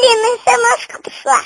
Алина сама пошла.